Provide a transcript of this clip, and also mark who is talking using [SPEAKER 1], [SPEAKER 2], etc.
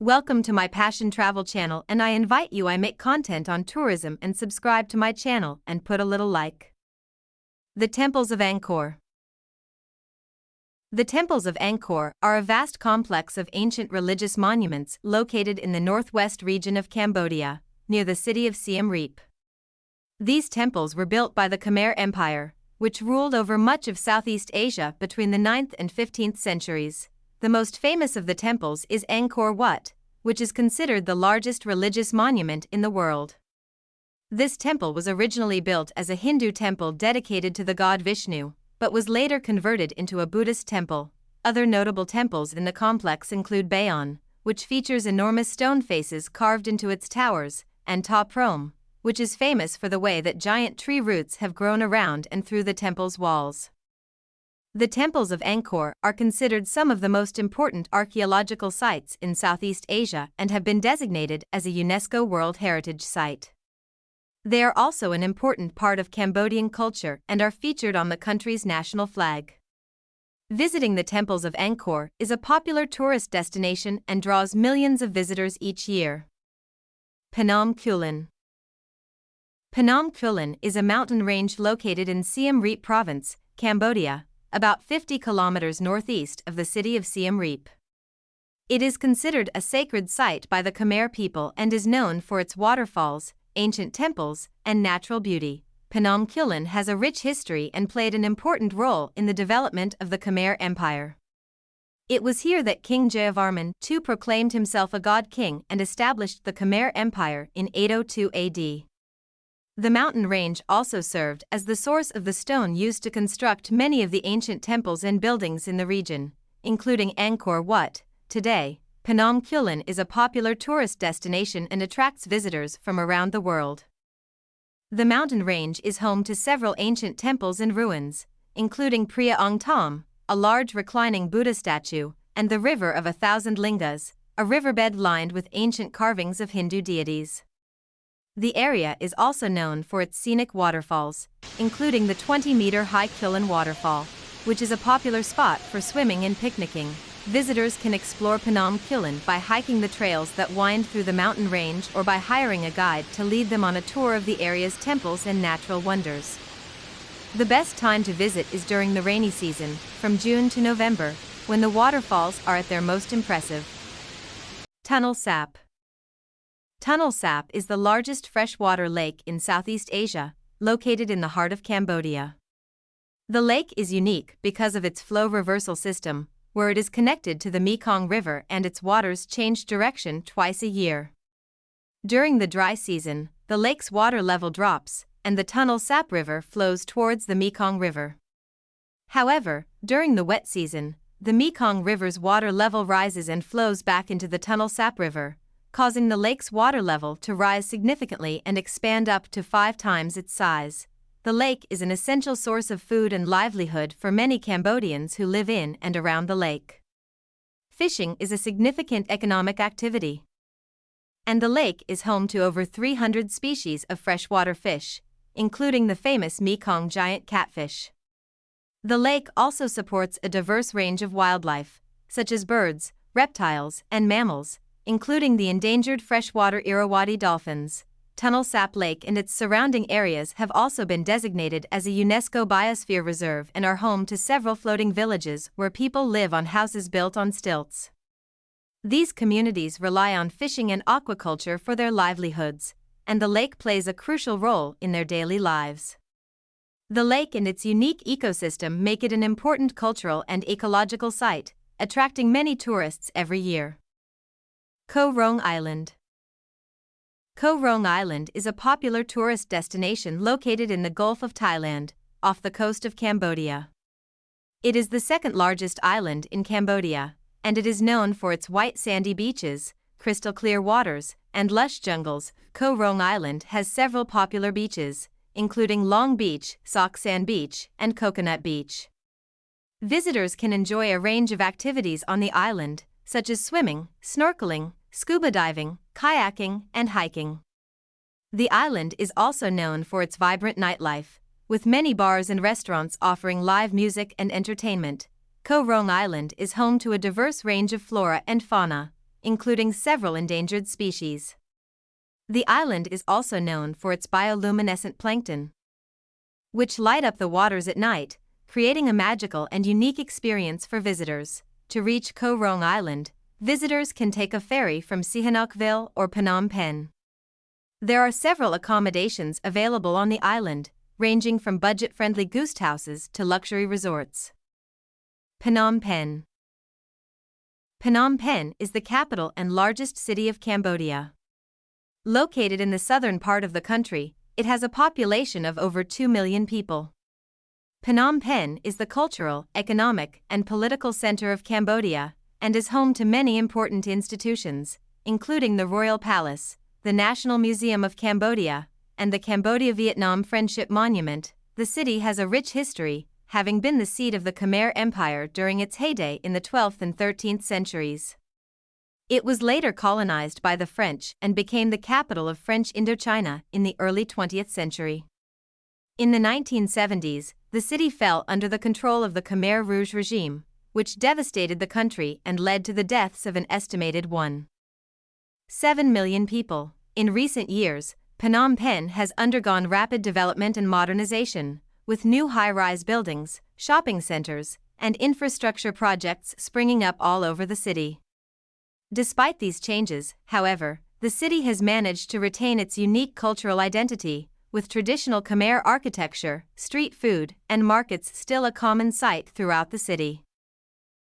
[SPEAKER 1] Welcome to my Passion Travel channel and I invite you I make content on tourism and subscribe to my channel and put a little like. The Temples of Angkor The Temples of Angkor are a vast complex of ancient religious monuments located in the northwest region of Cambodia, near the city of Siem Reap. These temples were built by the Khmer Empire, which ruled over much of Southeast Asia between the 9th and 15th centuries. The most famous of the temples is Angkor Wat, which is considered the largest religious monument in the world. This temple was originally built as a Hindu temple dedicated to the god Vishnu, but was later converted into a Buddhist temple. Other notable temples in the complex include Bayon, which features enormous stone faces carved into its towers, and Ta Prohm, which is famous for the way that giant tree roots have grown around and through the temple's walls. The temples of Angkor are considered some of the most important archaeological sites in Southeast Asia and have been designated as a UNESCO World Heritage Site. They are also an important part of Cambodian culture and are featured on the country's national flag. Visiting the temples of Angkor is a popular tourist destination and draws millions of visitors each year. Phnom Kulen Phnom Kulen is a mountain range located in Siem Reap Province, Cambodia, about 50 kilometers northeast of the city of Siem Reap. It is considered a sacred site by the Khmer people and is known for its waterfalls, ancient temples, and natural beauty. Phnom Kulen has a rich history and played an important role in the development of the Khmer Empire. It was here that King Jayavarman II proclaimed himself a god king and established the Khmer Empire in 802 AD. The mountain range also served as the source of the stone used to construct many of the ancient temples and buildings in the region, including Angkor Wat. Today, Phnom Kulen is a popular tourist destination and attracts visitors from around the world. The mountain range is home to several ancient temples and ruins, including Preah Ong Thom, a large reclining Buddha statue, and the River of a Thousand Lingas, a riverbed lined with ancient carvings of Hindu deities. The area is also known for its scenic waterfalls, including the 20-meter high Kulen Waterfall, which is a popular spot for swimming and picnicking. Visitors can explore Phnom Kulen by hiking the trails that wind through the mountain range or by hiring a guide to lead them on a tour of the area's temples and natural wonders. The best time to visit is during the rainy season, from June to November, when the waterfalls are at their most impressive. Tonle Sap Tonle Sap is the largest freshwater lake in Southeast Asia, located in the heart of Cambodia. The lake is unique because of its flow reversal system, where it is connected to the Mekong River and its waters change direction twice a year. During the dry season, the lake's water level drops, and the Tonle Sap River flows towards the Mekong River. However, during the wet season, the Mekong River's water level rises and flows back into the Tonle Sap River, causing the lake's water level to rise significantly and expand up to five times its size. The lake is an essential source of food and livelihood for many Cambodians who live in and around the lake. Fishing is a significant economic activity. And the lake is home to over 300 species of freshwater fish, including the famous Mekong giant catfish. The lake also supports a diverse range of wildlife, such as birds, reptiles, and mammals, including the endangered freshwater Irrawaddy dolphins. Tonle Sap Lake and its surrounding areas have also been designated as a UNESCO Biosphere Reserve and are home to several floating villages where people live on houses built on stilts. These communities rely on fishing and aquaculture for their livelihoods, and the lake plays a crucial role in their daily lives. The lake and its unique ecosystem make it an important cultural and ecological site, attracting many tourists every year. Koh Rong Island Koh Rong Island is a popular tourist destination located in the Gulf of Thailand, off the coast of Cambodia. It is the second largest island in Cambodia, and it is known for its white sandy beaches, crystal clear waters, and lush jungles. Koh Rong Island has several popular beaches, including Long Beach, Sok San Beach, and Coconut Beach. Visitors can enjoy a range of activities on the island, such as swimming, snorkeling, scuba diving, kayaking, and hiking. The island is also known for its vibrant nightlife, with many bars and restaurants offering live music and entertainment. Koh Rong Island is home to a diverse range of flora and fauna, including several endangered species. The island is also known for its bioluminescent plankton, which light up the waters at night, creating a magical and unique experience for visitors. To reach Koh Rong Island, visitors can take a ferry from Sihanoukville or Phnom Penh. There are several accommodations available on the island, ranging from budget friendly guest houses to luxury resorts. Phnom Penh Phnom Penh is the capital and largest city of Cambodia. Located in the southern part of the country, it has a population of over 2 million people. Phnom Penh is the cultural, economic, and political center of Cambodia and is home to many important institutions, including the Royal Palace, the National Museum of Cambodia, and the Cambodia Vietnam Friendship Monument. The city has a rich history, having been the seat of the Khmer Empire during its heyday in the 12th and 13th centuries. It was later colonized by the French and became the capital of French Indochina in the early 20th century. In the 1970s, the city fell under the control of the Khmer Rouge regime, which devastated the country and led to the deaths of an estimated 1.7 million people. In recent years, Phnom Penh has undergone rapid development and modernization, with new high rise buildings, shopping centers, and infrastructure projects springing up all over the city. Despite these changes, however, the city has managed to retain its unique cultural identity, with traditional Khmer architecture, street food, and markets still a common sight throughout the city.